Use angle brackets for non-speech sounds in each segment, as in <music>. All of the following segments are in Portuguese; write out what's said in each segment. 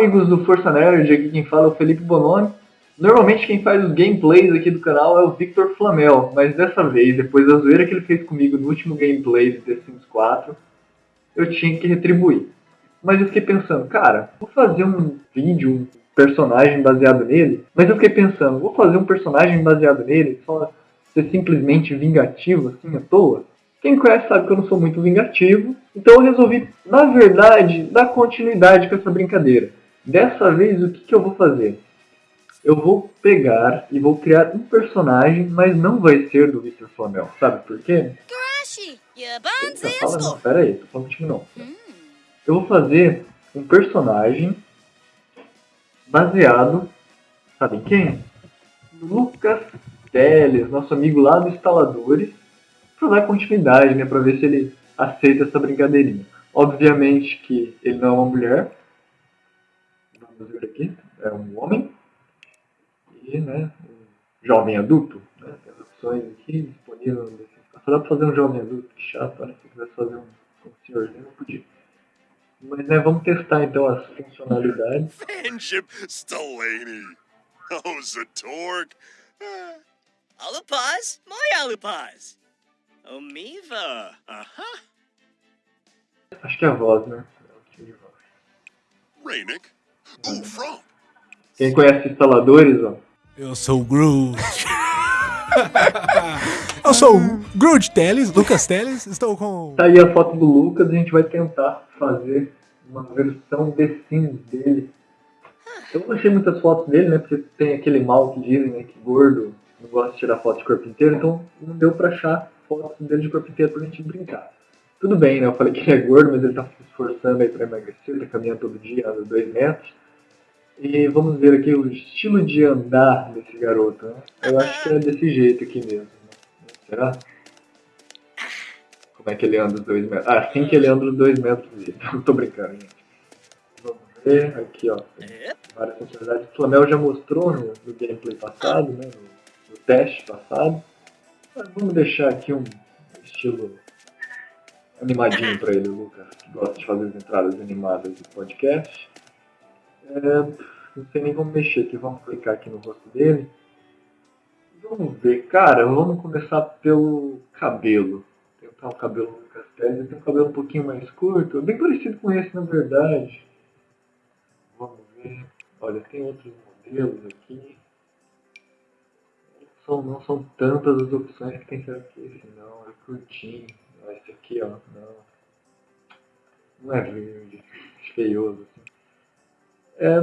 amigos do Força Nerd, aqui quem fala é o Felipe Bononi. Normalmente quem faz os gameplays aqui do canal é o Victor Flamel, mas dessa vez, depois da zoeira que ele fez comigo no último gameplay de The Sims 4, eu tinha que retribuir. Mas eu fiquei pensando, cara, vou fazer um vídeo, um personagem baseado nele, mas eu fiquei pensando, vou fazer um personagem baseado nele, só ser simplesmente vingativo, assim, à toa? Quem conhece sabe que eu não sou muito vingativo, então eu resolvi, na verdade, dar continuidade com essa brincadeira. Dessa vez, o que, que eu vou fazer? Eu vou pegar e vou criar um personagem, mas não vai ser do Mr. Flamel. Sabe por quê? Eita, fala não, pera aí, tô falando contigo não. Eu vou fazer um personagem baseado, sabe em quem? Lucas Teles, nosso amigo lá do Instaladores, para dar continuidade, né, para ver se ele aceita essa brincadeirinha. Obviamente que ele não é uma mulher, vamos ver aqui, é um homem, e né, um jovem adulto, né, tem as opções aqui disponíveis Só dá para fazer um jovem adulto, que chato, né, se quisesse fazer um, um senhorzinho, não podia. Mas né, vamos testar então as funcionalidades. Friendship, Stellani. Oh, Zatorg. Alupaz, my Alupaz. Omiva. Aham. Acho que é a voz, né? É o tipo de voz. Quem conhece instaladores, ó. Eu sou o Groot. <laughs> Eu sou o Groot Teles, Lucas Teles. Estou com. Tá aí a foto do Lucas, a gente vai tentar fazer uma versão The Sims dele. Eu não achei muitas fotos dele, né? Porque tem aquele mal que dizem, né? Que gordo não gosta de tirar foto de corpo inteiro, então não deu pra achar fotos dele de corpo inteiro pra gente brincar. Tudo bem, né? Eu falei que ele é gordo, mas ele tá se esforçando aí pra emagrecer, tá caminhando todo dia, anda dois metros. E vamos ver aqui o estilo de andar desse garoto, né? Eu acho que é desse jeito aqui mesmo. Né? Será? Como é que ele anda os dois metros? Ah, assim que ele anda os dois metros. <laughs> Não tô brincando, gente. Vamos ver aqui, ó. Tem várias funcionalidades. O Flamel já mostrou no, no gameplay passado, né? No, no teste passado. Mas vamos deixar aqui um estilo animadinho para ele, o Lucas, que gosta de fazer as entradas animadas do podcast. É, não sei nem como mexer aqui, vamos clicar aqui no rosto dele. Vamos ver, cara, vamos começar pelo cabelo. Tentar o cabelo ele tem um cabelo um pouquinho mais curto, bem parecido com esse na verdade. Vamos ver, olha, tem outros modelos aqui. São, não são tantas as opções que tem que ser aqui, esse não, é curtinho. Esse aqui, ó, não. Não é verde, <laughs> feioso assim. É,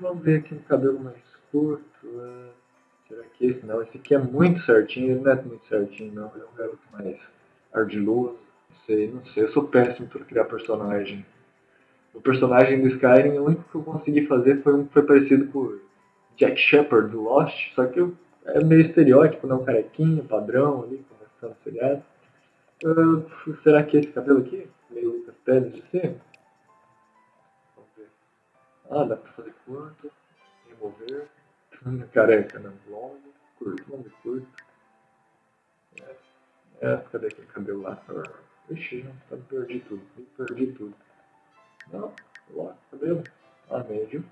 vamos ver aqui um cabelo mais curto. É, será que esse não? Esse aqui é muito certinho, ele não é muito certinho não, ele é um garoto mais ardiloso. Não sei, não sei, eu sou péssimo para criar personagem. O personagem do Skyrim, o único que eu consegui fazer foi um foi parecido com Jack Shepard do Lost, só que é meio estereótipo, não carequinho, padrão ali, começando o seriado. Uh, será que esse cabelo aqui? Meio Lucas Pérez de ser? Ah, dá pra fazer curto, remover, <laughs> careca, não, longo, curto, longo e curto. É, é, cadê aquele cabelo lá? Ixi, não, tá, perdi tudo, perdi tudo. Não, lá, cabelo, ah, médio.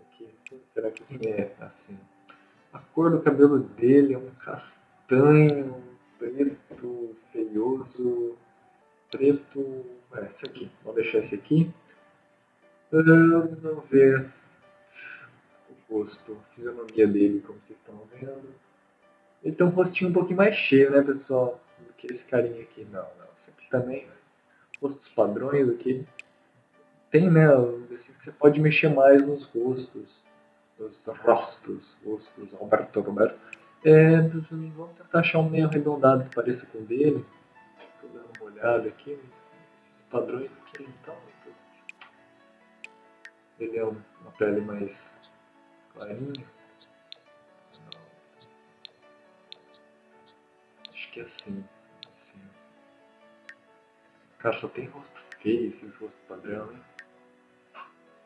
Aqui, será que é assim? A cor do cabelo dele é um castanho, preto, feioso, preto, é, esse aqui, vou deixar esse aqui. Vamos ver o rosto, a fisionomia dele, como vocês estão vendo. Ele tem um rostinho um pouquinho mais cheio, né, pessoal? Do que esse carinha aqui. Não, não. Esse aqui também, né? Rostos padrões aqui. Tem, né? Assim, você pode mexer mais nos rostos. Nos rostos. Rostos, Alberto Roberto. É, vamos tentar achar um meio arredondado que pareça com o dele. Estou dando uma olhada aqui. Os padrões aqui, então. Ele é uma pele mais clarinha. Acho que é assim. assim. Cara, só tem rosto feio, esses rostos padrão, hein?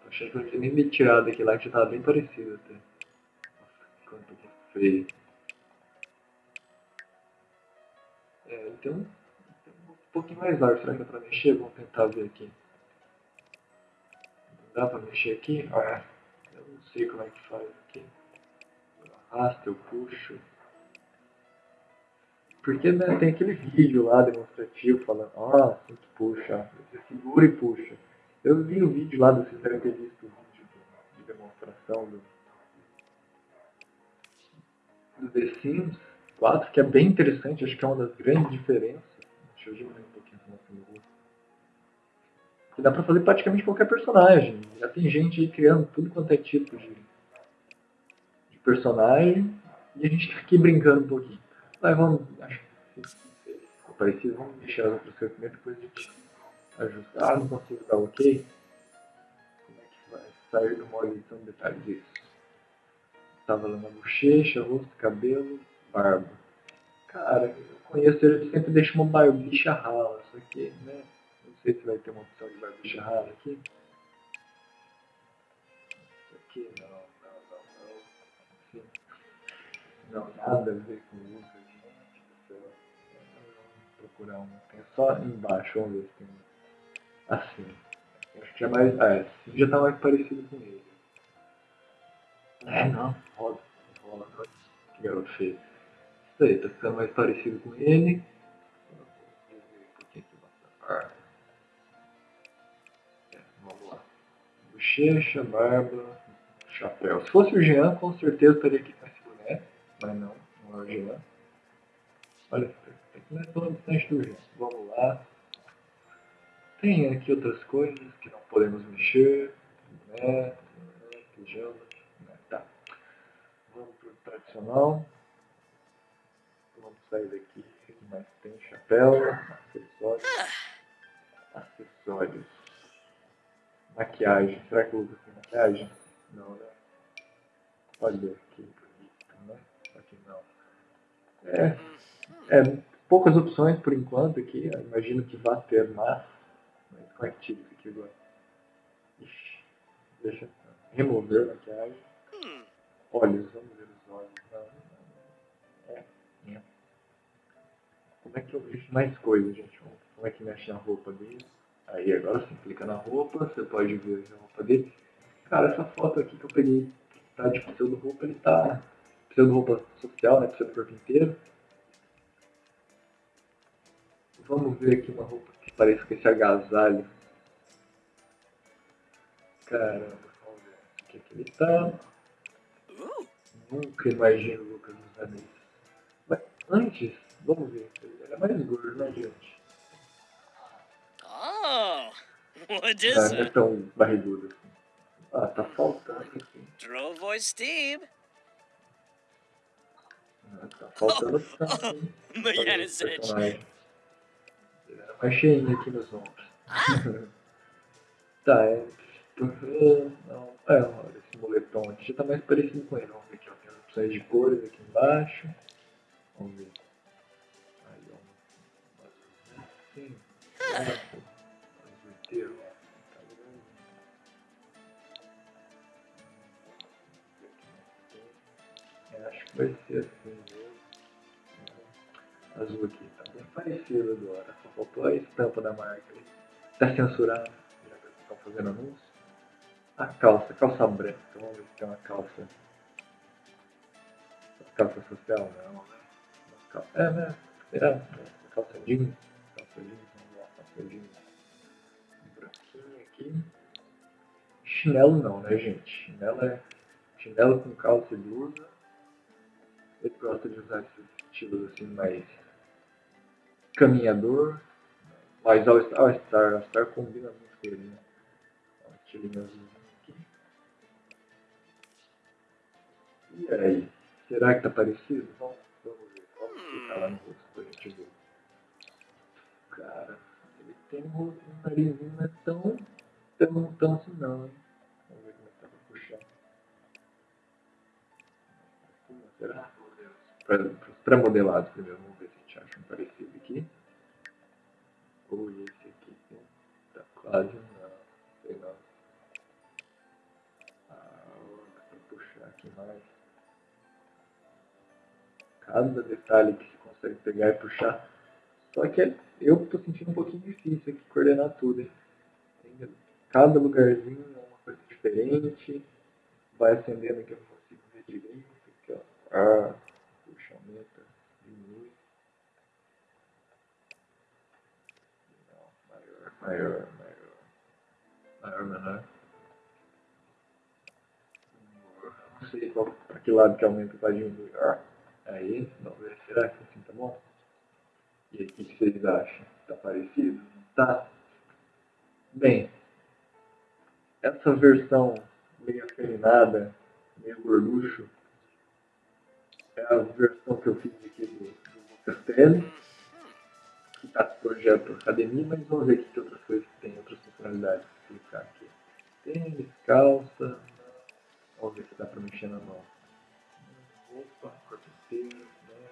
Tô achando que eu não tinha nem me tirado aqui lá, que já tava bem parecido até. Nossa, quanto rosto feio. É, tem um pouquinho mais largo. Será que é pra mexer? Vamos tentar ver aqui. Dá pra mexer aqui? Eu não sei como é que faz aqui. Eu arrasto, eu puxo. Porque né, tem aquele vídeo lá demonstrativo falando, ah, assim que puxa, você segura e puxa. Eu vi o vídeo lá, vocês devem ter visto o vídeo de demonstração do, do The Sims 4, que é bem interessante, acho que é uma das grandes diferenças. Deixa eu diminuir um pouquinho a nossa luz. Dá pra fazer praticamente qualquer personagem. Já tem gente aí criando tudo quanto é tipo de, de personagem, e a gente tá aqui brincando um pouquinho. Mas vamos, acho que ficou parecido, vamos deixar as outras coisas primeiro, depois a gente ajusta. Ah, não consigo dar ok? Como é que vai sair do modo de detalhes disso? Tava lá na bochecha, rosto, cabelo, barba. Cara, eu conheço ele, ele sempre deixa uma barbicha rala, só que, né? Sei se vai ter uma opção de barbicha rala aqui. Aqui, não, não, não, não. Não, nada a ver com isso, gente do céu. Procurar um. Tem só embaixo, vamos ver se tem. Assim. Acho que já é mais. Ah, assim já tá mais parecido com ele. É, não, roda. Roda. Que garoto feio. Isso aí, tá ficando mais parecido com ele. Um pouquinho aqui É, vamos lá. Bochecha, barba, chapéu. Se fosse o Jean, com certeza estaria aqui com esse boné. Mas não, não é o Jean. Olha, tem que não é tão distante do Jean. Vamos lá. Tem aqui outras coisas que não podemos mexer. Boné, pijama. Né, tá. Vamos pro tradicional. Vamos sair daqui. O que mais tem? Chapéu, acessórios. Acessórios. Maquiagem. Será que o Lucas tem maquiagem? Não, né? Olha bonito, né? Aqui não. É, é, poucas opções por enquanto aqui. Eu imagino que vá ter mais. Mas como é que tira isso aqui agora? Ixi, deixa. Remover maquiagem. Hmm. Olhos, vamos ver os olhos. Não, não, é, é. Como é que eu vejo mais coisas, gente? Como é que mexe na roupa dele? Aí agora você clica na roupa, você pode ver a roupa dele. Cara, essa foto aqui que eu peguei tá de pseudo roupa, ele tá pseudo roupa social, né? Pseudo corpo inteiro. Vamos ver aqui uma roupa que parece com esse agasalho. Caramba, vamos ver o que, que ele tá. Nunca imagino o Lucas usando isso. Mas antes, vamos ver. Ele era mais gordo, né, gente? Is Ah, não é tão barrigudo. Ah, tá faltando aqui. Drovoy Steve. Ah, tá faltando said. personagem. Ele era mais cheinho aqui nos ombros. <laughs> tá, é. Não, é, olha, esse moletom aqui já tá mais parecido com ele. Vamos ver aqui, ó. Tem as opções de cores aqui embaixo. Vamos ver. Aí, ó. Assim. Azul É, mesmo. Azul aqui, tá bem parecido agora. Só faltou a estampa da marca. Tá censurado, já que estão fazendo anúncio. A calça, calça branca. Vamos ver se tem uma calça. Calça social, não, né? Uma cal- É, né? Será? Calça jeans. Calça jeans, vamos lá, calça jeans. Branquinha aqui. Chinelo não, né, gente? Chinelo é chinelo com calça ele usa. Ele gosta de usar estilos assim mais caminhador. Mas All Star, All Star, Star combina muito com ele, né? Azulzinho aqui. E aí? Será que tá parecido? Vamos, vamos ver. Vamos clicar lá no rosto pra gente ver. Cara, ele tem um, um narizinho não é tão, tão, tão assim não, hein? Vamos ver como é que tá pra puxar. Será? Para os pré-modelados primeiro, vamos ver se a gente acha um parecido aqui. Ou esse aqui tá quase não, sei não. Ah, pra puxar aqui mais. Cada detalhe que se consegue pegar e puxar. Só que é- eu tô sentindo um pouquinho difícil aqui coordenar tudo, Cada lugarzinho é uma coisa diferente. Vai acendendo aqui, eu não consigo ver direito. Aqui, ó. Ah, puxa, aumenta, diminui. Não, maior, maior, maior. Menor. Não sei qual, pra que lado que aumenta para diminuir. Ah, aí, vamos ver, será que assim tá bom? E aqui, o que vocês acham? Tá parecido? Tá. Bem, essa versão meio afeminada, meio gorducho, é a versão que eu fiz aqui do, do Castelli, que está com o projeto Academia, mas vamos ver aqui que outras coisas tem, outras funcionalidades. Vou clicar aqui. Tênis, calça, vamos ver se dá para mexer na mão. Corpo inteiro, né?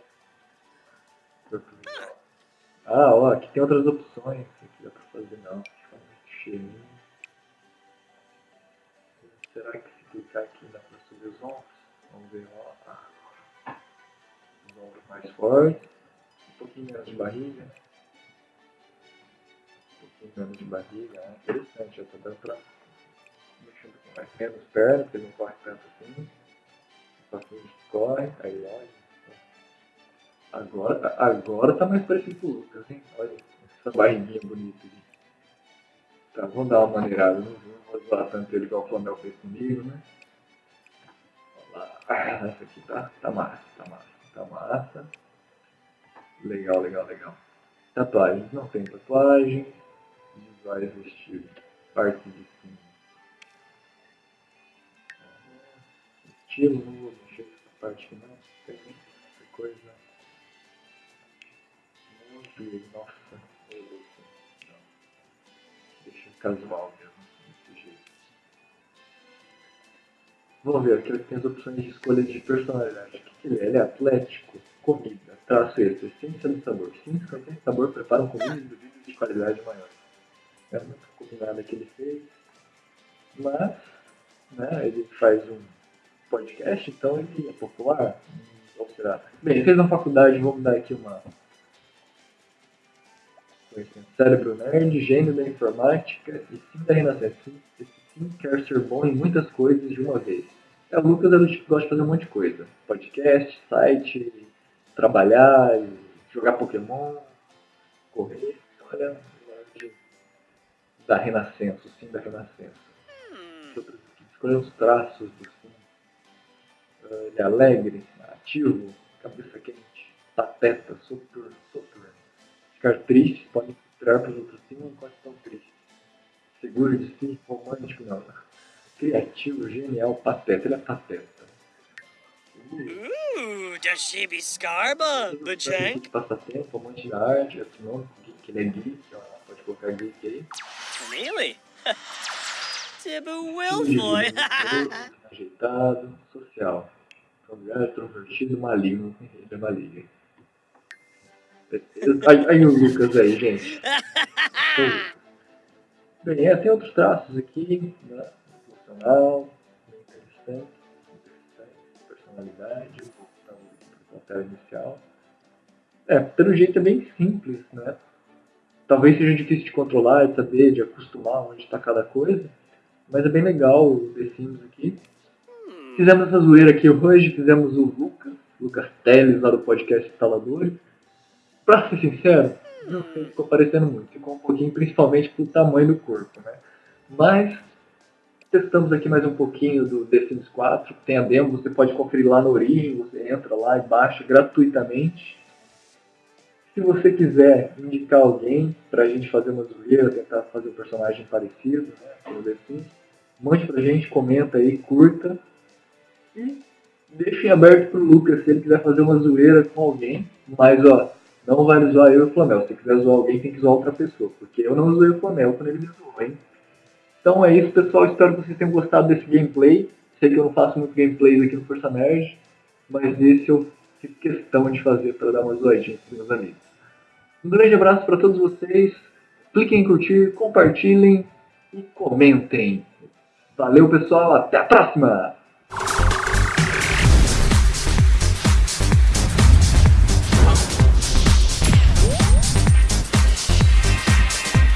Ah, ó, aqui tem outras opções, aqui dá para fazer não, cheirinho. Será que se clicar aqui dá para subir os ombros? Vamos ver, ó. Os ombros mais fortes. Um pouquinho menos de barriga. Menos de barriga. É interessante, já está dando mexer um pouquinho mais. Menos perna, porque não corre tanto assim. Só que corre. Aí, olha. Agora, agora tá mais parecido com o Lucas, hein? Olha essa barriguinha bonita aqui. Tá, vamos dar uma maneirada, não vou zoar tanto ele igual o Flamel fez comigo, né? Lá. Ah, essa aqui tá, tá massa, tá massa, tá massa. Legal, legal, legal. Tatuagens, não tem tatuagem. Visuais vestidos. Parte de cima. Estilo, mexer com essa parte aqui não. Tem muita coisa. Muito, nossa. Deixa casual mesmo. Vamos ver, aqui tem as opções de escolha de personalidade. O que, que ele é? Ele é atlético, comida, traço extra, ciência do sabor. Ciência contém sabor preparam comida e de qualidade maior. É muito combinada que ele fez. Mas, né, ele faz um podcast, então ele é popular. Ou será? Bem, ele fez uma faculdade, vamos dar aqui uma. Cérebro nerd, gênio da informática e sim da renascença sim quer ser bom em muitas coisas de uma vez. É, o Lucas do tipo gosta de fazer um monte de coisa. Podcast, site, trabalhar, jogar Pokémon, correr. Olha, da Renascença, o sim da Renascença. Escolher os traços do sim. Ah, ele é alegre, ativo, cabeça quente, pateta, soturno, soturno. Ficar triste pode mostrar para os outros sim enquanto estão tristes seguro de si, romântico, não. Criativo, genial, pateta. Ele é pateta. Ooh, does she be Scarba, Bachank? Passatempo, amante da arte, outro nome, que ele é geek, ó, pode colocar geek aí. Really? <laughs> Tibble Wilfoy. Ajeitado, <laughs> social. Familiar, extrovertido, maligno. Ele é maligno. Aí, aí o Lucas aí, gente. <laughs> Bem, é, tem outros traços aqui, né? Emocional, interessante, interessante, personalidade, voltando para a tela inicial. É, pelo jeito é bem simples, né? Talvez seja difícil de controlar, de saber, de acostumar onde está cada coisa, mas é bem legal o The Sims aqui. Fizemos essa zoeira aqui hoje, fizemos o Lucas, Lucas Teles lá do podcast Instaladores. Pra ser sincero, não sei, ficou parecendo muito. Ficou um pouquinho, principalmente pelo tamanho do corpo, né? Mas testamos aqui mais um pouquinho do The Sims 4. Tem a demo, você pode conferir lá no Origin, você entra lá e baixa gratuitamente. Se você quiser indicar alguém pra gente fazer uma zoeira, tentar fazer um personagem parecido né, no The Sims, mande pra gente, comenta aí, curta. E deixem aberto pro Lucas se ele quiser fazer uma zoeira com alguém. Mas ó, não vale zoar eu e o Flamel. Se quiser zoar alguém, tem que zoar outra pessoa. Porque eu não zoei o Flamel quando ele me zoou, hein? Então é isso, pessoal. Espero que vocês tenham gostado desse gameplay. Sei que eu não faço muito gameplays aqui no Força Nerd. Mas esse eu fiz questão de fazer para dar uma zoadinha com meus amigos. Um grande abraço para todos vocês. Cliquem em curtir, compartilhem e comentem. Valeu, pessoal. Até a próxima!